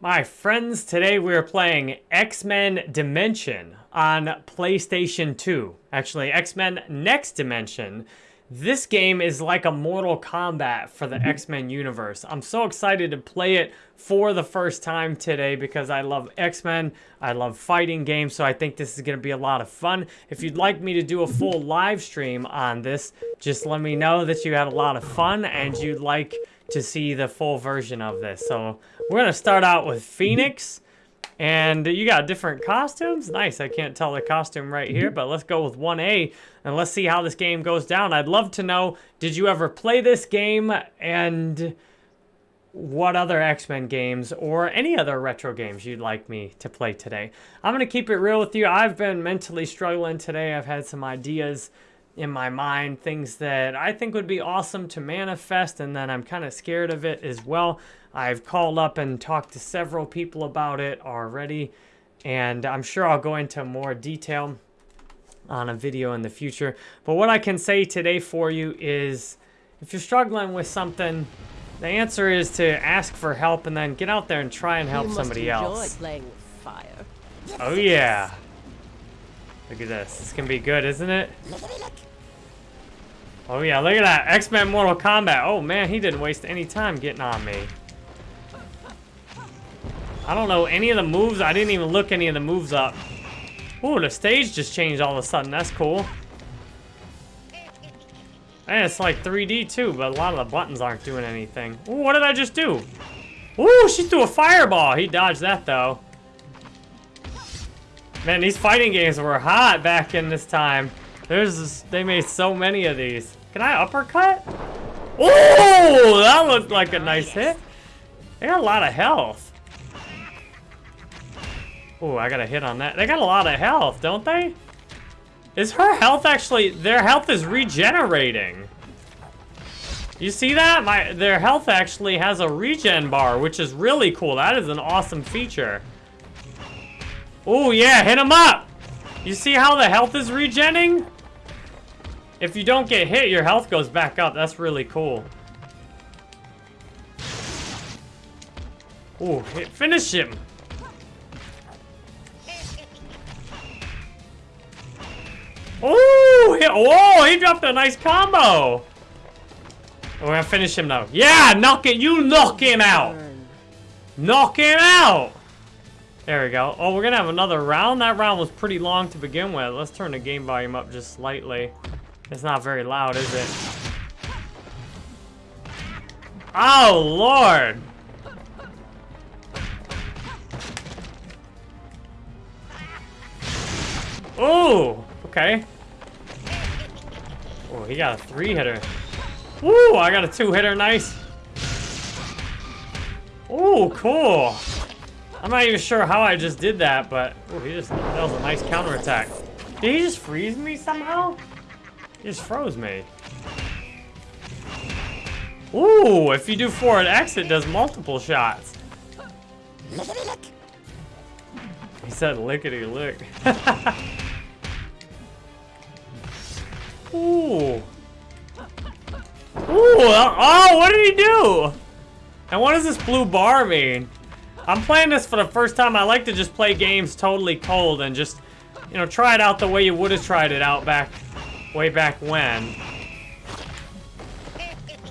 My friends, today we are playing X-Men Dimension on PlayStation 2. Actually, X-Men Next Dimension. This game is like a Mortal Kombat for the X-Men universe. I'm so excited to play it for the first time today because I love X-Men, I love fighting games, so I think this is going to be a lot of fun. If you'd like me to do a full live stream on this, just let me know that you had a lot of fun and you'd like to see the full version of this. So we're going to start out with Phoenix. And you got different costumes. Nice. I can't tell the costume right here, but let's go with 1A and let's see how this game goes down. I'd love to know, did you ever play this game and what other X-Men games or any other retro games you'd like me to play today. I'm going to keep it real with you. I've been mentally struggling today. I've had some ideas in my mind, things that I think would be awesome to manifest, and then I'm kind of scared of it as well. I've called up and talked to several people about it already, and I'm sure I'll go into more detail on a video in the future. But what I can say today for you is if you're struggling with something, the answer is to ask for help and then get out there and try and help somebody else. playing with fire. Oh yeah. Look at this. This can be good, isn't it? Oh yeah, look at that. X-Men Mortal Kombat. Oh man, he didn't waste any time getting on me. I don't know any of the moves. I didn't even look any of the moves up. Ooh, the stage just changed all of a sudden. That's cool. And it's like 3D too, but a lot of the buttons aren't doing anything. Ooh, what did I just do? Ooh, she threw a fireball. He dodged that though. Man, these fighting games were hot back in this time. There's, this, they made so many of these. Can I uppercut? Oh, that looked like a nice hit. They got a lot of health. Oh, I got a hit on that. They got a lot of health, don't they? Is her health actually... Their health is regenerating. You see that? My Their health actually has a regen bar, which is really cool. That is an awesome feature. Oh, yeah. Hit him up. You see how the health is regenning? If you don't get hit, your health goes back up. That's really cool. Oh, finish him. Oh, whoa, he dropped a nice combo. We're gonna finish him though. Yeah, knock it, you knock him out. Knock him out. There we go. Oh, we're gonna have another round. That round was pretty long to begin with. Let's turn the game volume up just slightly. It's not very loud, is it? Oh, Lord! Ooh! Okay. Oh, he got a three-hitter. Ooh, I got a two-hitter. Nice. Ooh, cool. I'm not even sure how I just did that, but ooh, he just that was a nice counterattack. Did he just freeze me somehow? He just froze me. Ooh, if you do forward X, it does multiple shots. He said lickety lick. Ooh. Ooh, uh, oh, what did he do? And what does this blue bar mean? I'm playing this for the first time. I like to just play games totally cold and just, you know, try it out the way you would have tried it out back way back when.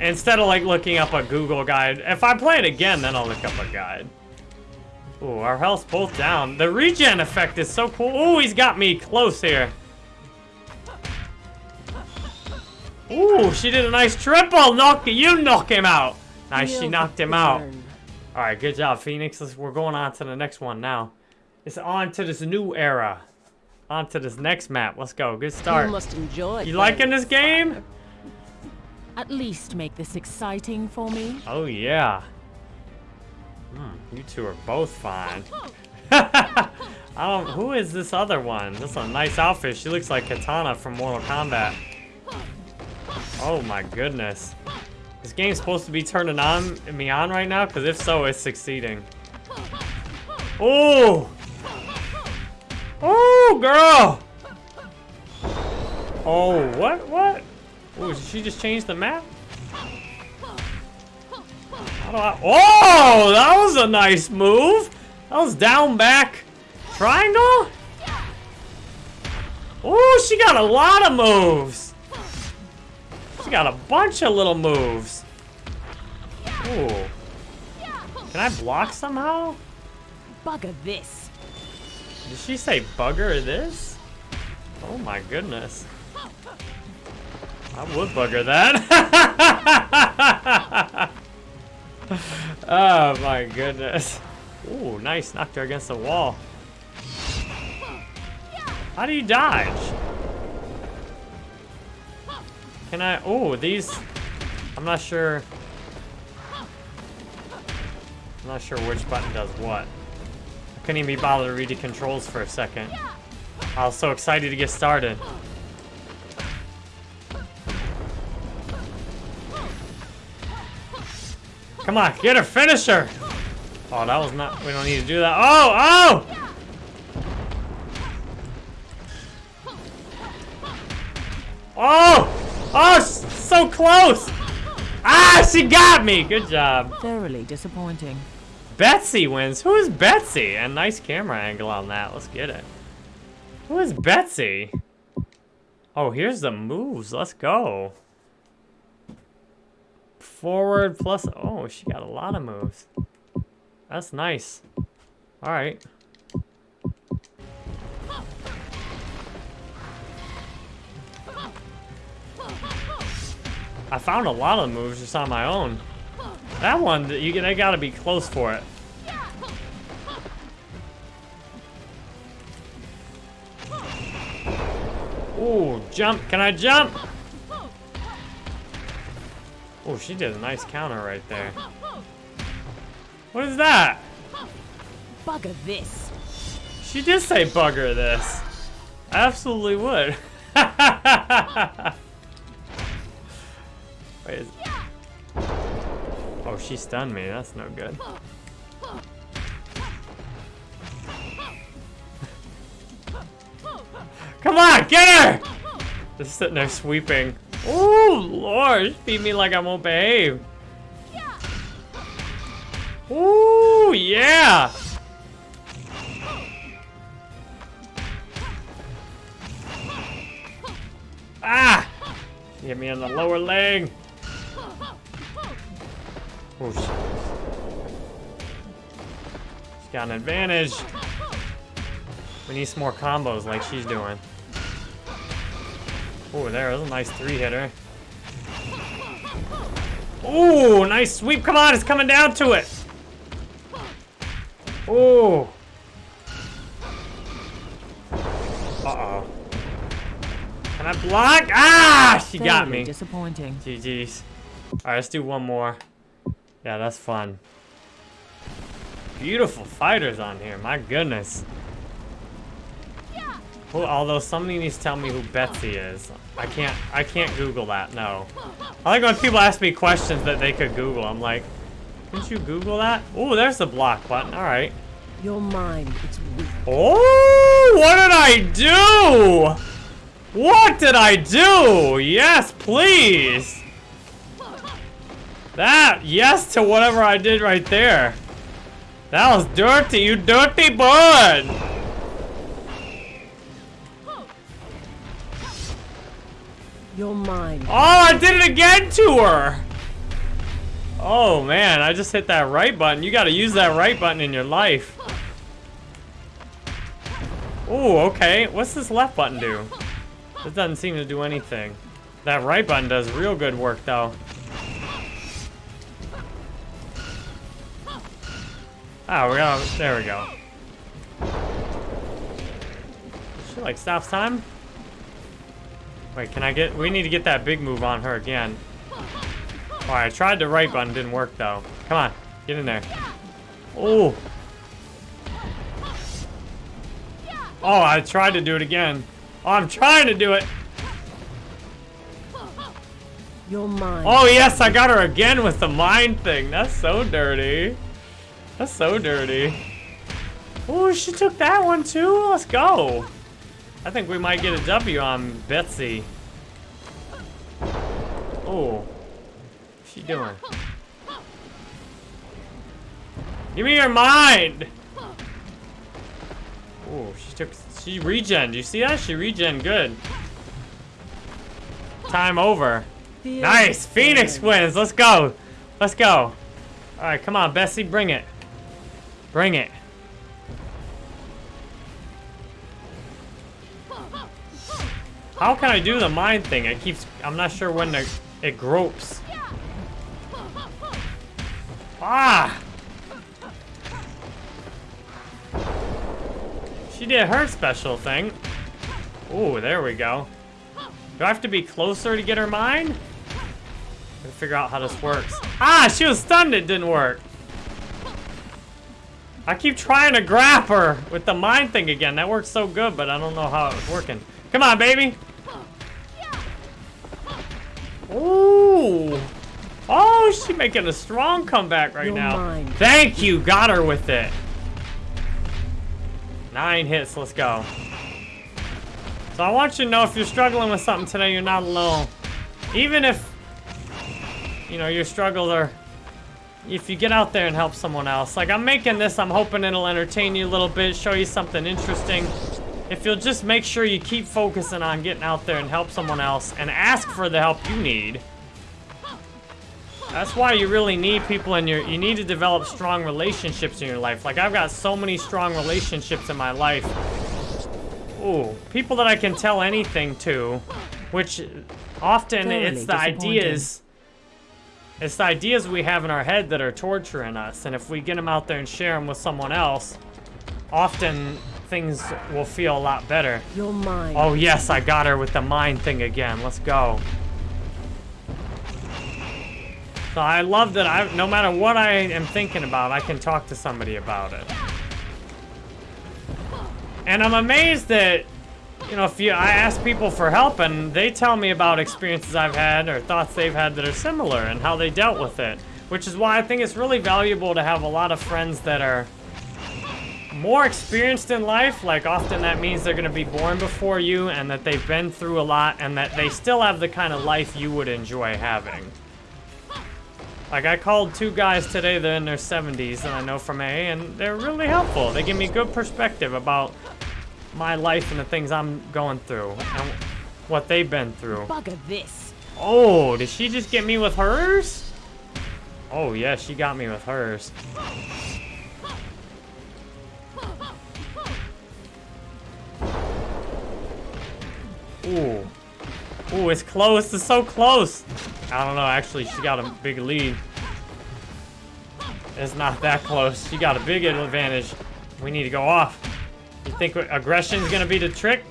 Instead of like looking up a Google guide. If I play it again, then I'll look up a guide. Ooh, our health's both down. The regen effect is so cool. Ooh, he's got me close here. Ooh, she did a nice triple. Knock you knock him out. Nice, she knocked him out. All right, good job, Phoenix. Let's, we're going on to the next one now. It's on to this new era. On to this next map. Let's go. Good start. You must enjoy. You liking this game? At least make this exciting for me. Oh yeah. Hmm, you two are both fine. I don't. Who is this other one? This is a nice outfit. She looks like Katana from Mortal Kombat. Oh my goodness. This game's supposed to be turning on me on right now, because if so, it's succeeding. Oh! Oh, girl! Oh, what? What? Oh, did she just change the map? I... Oh, that was a nice move. That was down back triangle. Oh, she got a lot of moves. Got a bunch of little moves. Ooh. Can I block somehow? Bugger this. Did she say bugger this? Oh my goodness. I would bugger that. oh my goodness. Ooh, nice. Knocked her against the wall. How do you dodge? Can I? Oh, these. I'm not sure. I'm not sure which button does what. I couldn't even be bothered to read the controls for a second. I was so excited to get started. Come on, get her, finish her! Oh, that was not, we don't need to do that. Oh, oh! Oh! Oh, so close! Ah, she got me! Good job. Thoroughly disappointing. Betsy wins. Who is Betsy? A nice camera angle on that. Let's get it. Who is Betsy? Oh, here's the moves. Let's go. Forward plus... Oh, she got a lot of moves. That's nice. All right. I found a lot of moves just on my own. That one, you they gotta be close for it. Ooh, jump. Can I jump? Oh, she did a nice counter right there. What is that? Bugger this. She did say bugger this. Absolutely would. Wait, is... Oh, she stunned me. That's no good. Come on, get her! Just sitting there sweeping. Oh, Lord, feed me like I won't behave. Ooh, yeah! Ah! Hit me on the lower leg. Shit. She's got an advantage. We need some more combos like she's doing. Oh, there was a nice three-hitter. Oh, nice sweep. Come on, it's coming down to it. Oh. Uh-oh. Can I block? Ah, she got me. disappointing. GG's. Alright, let's do one more. Yeah, that's fun. Beautiful fighters on here, my goodness. Well, although somebody needs to tell me who Betsy is. I can't I can't Google that, no. I like when people ask me questions that they could Google. I'm like, didn't you Google that? Oh, there's the block button. Alright. Your mind, it's weak. Oh, what did I do? What did I do? Yes, please. That, yes to whatever I did right there. That was dirty, you dirty bird. Your mind. Oh, I did it again to her. Oh man, I just hit that right button. You gotta use that right button in your life. Oh, okay. What's this left button do? This doesn't seem to do anything. That right button does real good work though. Ah, oh, we got, there we go. She like stops time? Wait, can I get, we need to get that big move on her again. Alright, I tried the right button, didn't work though. Come on, get in there. Oh. Oh, I tried to do it again. Oh, I'm trying to do it. Your mind. Oh yes, I got her again with the mind thing. That's so dirty. That's so dirty. Oh, she took that one too. Let's go. I think we might get a W on Betsy. Oh. What's she doing? Give me your mind! Oh, she took, she regen. Do you see that? She regen good. Time over. Nice! Phoenix wins. Let's go. Let's go. All right, come on, Bessie, bring it. Bring it. How can I do the mind thing? It keeps. I'm not sure when it gropes. Ah! She did her special thing. Ooh, there we go. Do I have to be closer to get her mind? Gotta figure out how this works. Ah, she was stunned, it didn't work. I keep trying to grab her with the mind thing again. That works so good, but I don't know how it's working. Come on, baby. Ooh. Oh, she's making a strong comeback right You're now. mine. Thank you. Got her with it. Nine hits. Let's go. So I want you to know if you're struggling with something today, you're not alone. Even if, you know, your struggles are, if you get out there and help someone else. Like I'm making this, I'm hoping it'll entertain you a little bit, show you something interesting. If you'll just make sure you keep focusing on getting out there and help someone else and ask for the help you need. That's why you really need people in your, you need to develop strong relationships in your life. Like I've got so many strong relationships in my life. Ooh, people that I can tell anything to, which often Thoroughly it's the ideas, it's the ideas we have in our head that are torturing us. And if we get them out there and share them with someone else, often things will feel a lot better. Your mind. Oh yes, I got her with the mind thing again. Let's go. So I love that I, no matter what I am thinking about, I can talk to somebody about it. And I'm amazed that, you know, if you, I ask people for help and they tell me about experiences I've had or thoughts they've had that are similar and how they dealt with it. Which is why I think it's really valuable to have a lot of friends that are more experienced in life, like often that means they're gonna be born before you and that they've been through a lot and that they still have the kind of life you would enjoy having. Like I called two guys today, they're in their 70s and I know from A and they're really helpful. They give me good perspective about my life and the things I'm going through and what they've been through. Bugger this. Oh, did she just get me with hers? Oh yeah, she got me with hers. Ooh. Ooh, it's close. It's so close. I don't know. Actually, she got a big lead. It's not that close. She got a big advantage. We need to go off. You think aggression's gonna be the trick?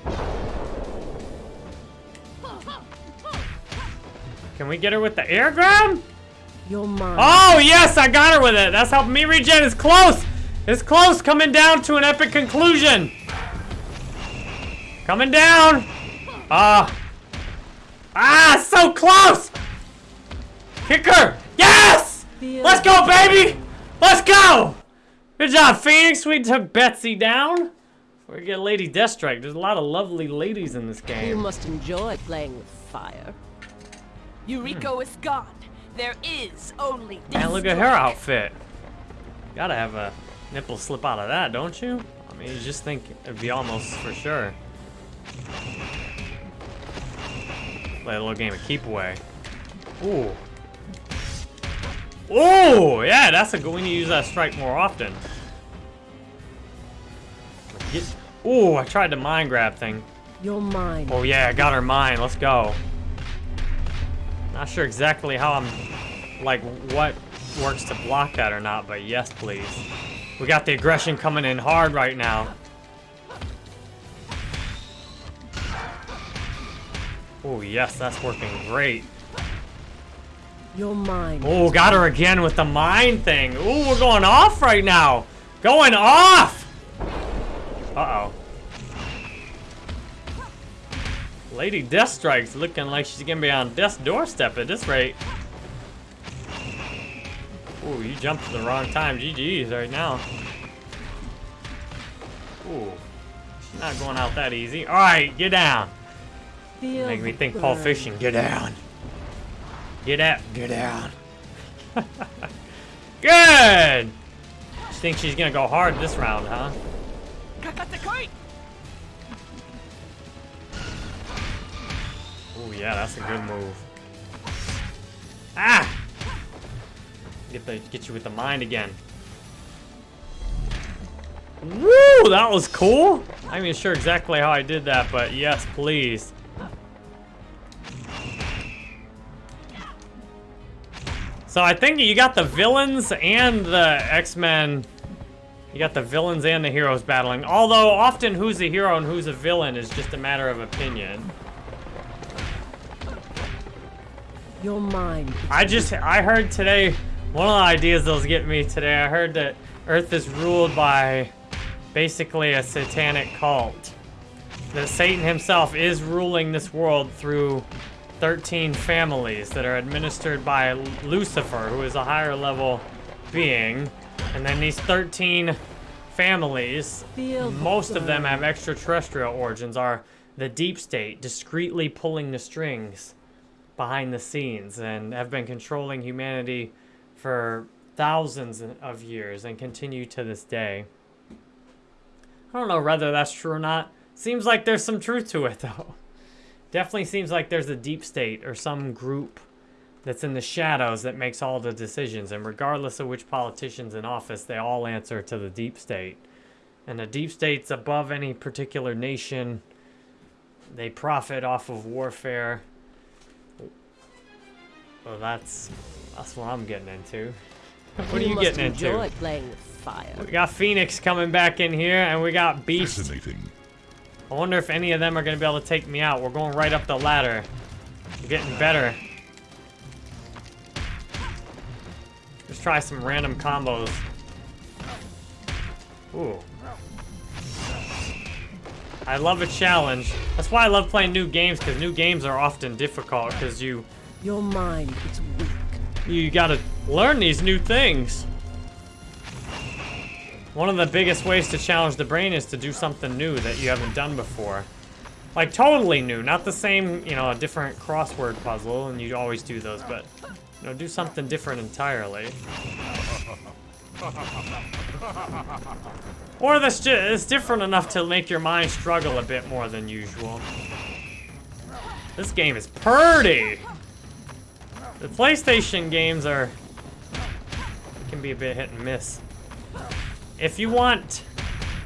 Can we get her with the air grab? Oh, yes, I got her with it. That's helping me regen. It's close. It's close. Coming down to an epic conclusion. Coming down. Ah. ah, so close. Kick her. Yes. Let's go, baby. Let's go. Good job, Phoenix. We took Betsy down. We get Lady Deathstrike. There's a lot of lovely ladies in this game. You must enjoy playing with fire. Eureka hmm. is gone. There is only this. Man, look at her outfit. Gotta have a nipple slip out of that, don't you? I mean, you just think it'd be almost for sure. Play a little game of keep away. Ooh. Ooh, yeah, that's a good. We need to use that strike more often. Ooh, I tried the mind grab thing. Your mind. Oh yeah, I got her mine. Let's go. Not sure exactly how I'm, like, what works to block that or not, but yes, please. We got the aggression coming in hard right now. Oh yes, that's working great. Your mind. Oh, got her again with the mind thing. Ooh, we're going off right now. Going off! Uh-oh. Lady Deathstrike's looking like she's gonna be on death's doorstep at this rate. Ooh, you jumped at the wrong time. GG's right now. Ooh. She's not going out that easy. Alright, get down. Feel Make me the think Paul. Fishing. Get down. Get out. Get down. Good. think she's gonna go hard this round, huh? Kakatekoi! Oh yeah, that's a good move. Ah! Get the get you with the mind again. Woo! That was cool. I'm not sure exactly how I did that, but yes, please. So I think you got the villains and the X-Men. You got the villains and the heroes battling. Although often who's a hero and who's a villain is just a matter of opinion. Your mind. I just, I heard today, one of the ideas that was getting me today, I heard that Earth is ruled by basically a satanic cult. That Satan himself is ruling this world through 13 families that are administered by Lucifer, who is a higher level being. And then these 13 families, most of them have extraterrestrial origins, are the deep state, discreetly pulling the strings behind the scenes and have been controlling humanity for thousands of years and continue to this day. I don't know whether that's true or not. Seems like there's some truth to it though. Definitely seems like there's a deep state or some group that's in the shadows that makes all the decisions. And regardless of which politician's in office, they all answer to the deep state. And the deep state's above any particular nation. They profit off of warfare. Well, that's that's what I'm getting into. What are you must getting into? enjoy playing with fire. We got Phoenix coming back in here, and we got Beast. Fascinating. I wonder if any of them are going to be able to take me out. We're going right up the ladder. We're getting better. Try some random combos. Ooh. I love a challenge. That's why I love playing new games, because new games are often difficult, because you, Your mind is weak. you gotta learn these new things. One of the biggest ways to challenge the brain is to do something new that you haven't done before. Like totally new, not the same, you know, a different crossword puzzle, and you always do those, but you know, do something different entirely. Or that's just it's different enough to make your mind struggle a bit more than usual. This game is purty. The PlayStation games are can be a bit hit and miss. If you want,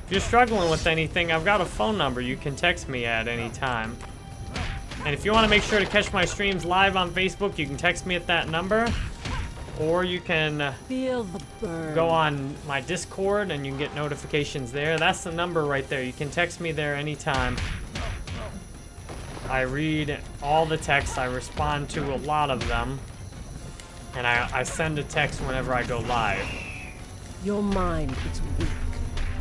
if you're struggling with anything, I've got a phone number you can text me at any time. And if you want to make sure to catch my streams live on Facebook, you can text me at that number. Or you can uh, Feel the burn. go on my Discord and you can get notifications there. That's the number right there. You can text me there anytime. I read all the texts. I respond to a lot of them. And I, I send a text whenever I go live. Your mind is weak.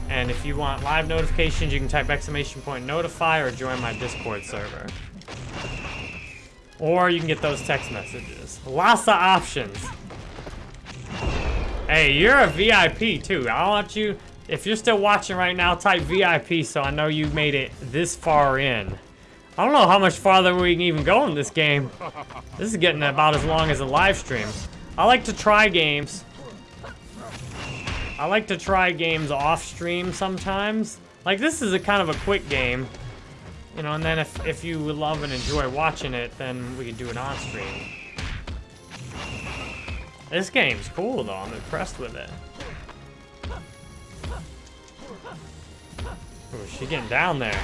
And if you want live notifications, you can type exclamation point notify or join my Discord server. Or you can get those text messages. Lots of options. Hey, you're a VIP too. I want you, if you're still watching right now, type VIP so I know you made it this far in. I don't know how much farther we can even go in this game. This is getting about as long as a live stream. I like to try games. I like to try games off stream sometimes. Like this is a kind of a quick game. You know, and then if, if you love and enjoy watching it, then we can do it on stream. This game's cool though, I'm impressed with it. Ooh, she getting down there.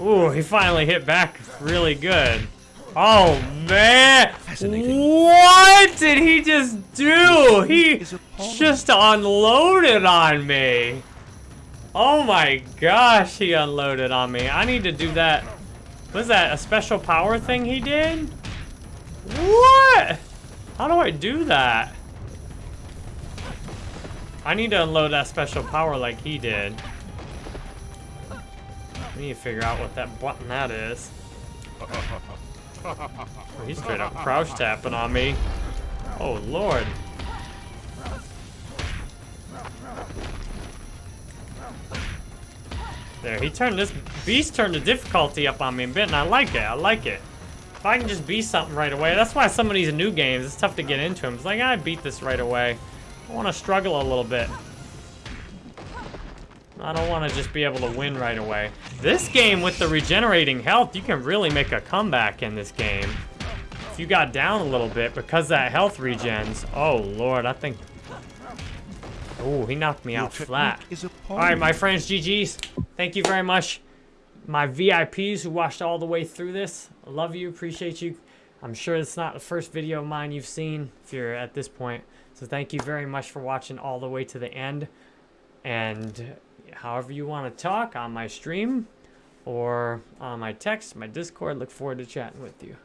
Ooh, he finally hit back really good. Oh man! What did he just do? He just unloaded on me. Oh my gosh, he unloaded on me. I need to do that. Was that a special power thing he did? What? How do I do that? I need to unload that special power like he did. I need to figure out what that button that is. Oh, he's straight up crouch tapping on me. Oh lord. There, he turned this beast turned the difficulty up on me a bit, and I like it. I like it. If I can just beat something right away. That's why some of these new games, it's tough to get into them. It's like, I beat this right away. I want to struggle a little bit. I don't want to just be able to win right away. This game with the regenerating health, you can really make a comeback in this game. If you got down a little bit because that health regens. Oh, Lord, I think... Oh, he knocked me out flat. All right, my friends, GG's. Thank you very much. My VIPs who watched all the way through this. Love you, appreciate you. I'm sure it's not the first video of mine you've seen if you're at this point. So thank you very much for watching all the way to the end. And however you want to talk on my stream or on my text, my Discord, look forward to chatting with you.